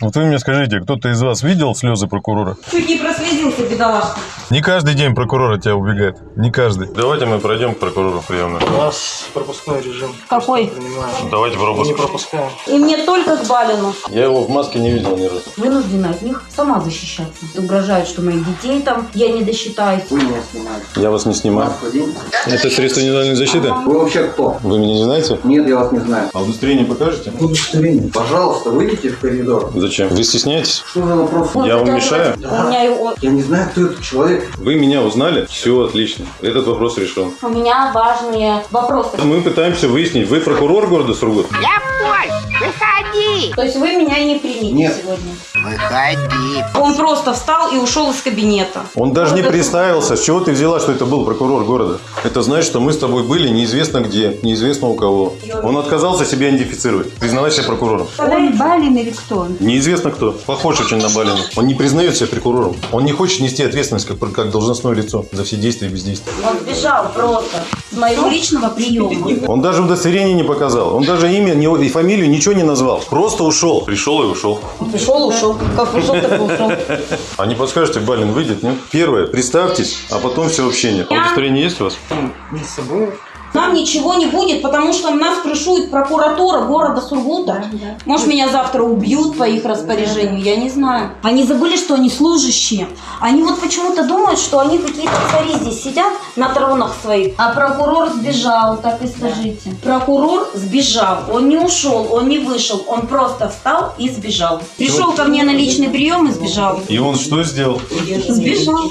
Вот вы мне скажите, кто-то из вас видел слезы прокурора? Чуть не прослезился, бедолашка. Не каждый день прокурор от тебя убегает. Не каждый. Давайте мы пройдем к прокурору в приемную. У нас пропускной режим. Какой? Давайте не пропуск. пропускаем. И мне только к Балину. Я его в маске не видел ни разу. Вынуждена от них сама защищаться. Угрожают, что моих детей там я не досчитаюсь. Вы меня снимаете. Я вас не снимаю. Это средство индивидуальной защиты? Вы вообще кто? Вы меня не знаете? Нет, я вас не знаю. А удостоверение покажете? Удостоверение. Пожалуйста, выйдите в коридор. Зачем? Вы стесняетесь? Что за вопрос? Я вам мешаю? У меня, его- Я не знаю, кто этот человек. Вы меня узнали? Все отлично. Этот вопрос решен. у меня важные вопросы. Мы пытаемся выяснить, вы прокурор города Сургут? То есть вы меня и не примете Нет. сегодня? Выходи. Он просто встал и ушел из кабинета. Он даже не представился. С чего ты взяла, что это был прокурор города? Это значит, что мы с тобой были неизвестно где, неизвестно у кого. Он отказался себя идентифицировать. Признавай себя прокурором. Он Балин или кто он? Неизвестно кто. Похож очень на Балина. Он не признает себя прокурором. Он не хочет нести ответственность как, как должностное лицо за все действия и бездействия. Он сбежал просто с моего личного приема. Он даже удостоверение не показал. Он даже имя не- и фамилию ничего не назвал. Просто ушел. Пришел и ушел. Пришел, ушел. Как пришел, так и ушел. А не подскажете, Балин выйдет, нет? Первое, представьтесь, а потом все общение. А удостоверение есть у вас? Не с собой. Нам ничего не будет, потому что нас крышует прокуратура города Сургута. Может, меня завтра убьют по их распоряжению, я не знаю. Они забыли, что они служащие. Они вот почему-то думают, что они какие-то цари здесь сидят на тронах своих. А прокурор сбежал, так и скажите. Прокурор сбежал, он не ушел, он не вышел, он просто встал и сбежал. Пришел ко мне на личный прием и сбежал. И он что сделал? Сбежал.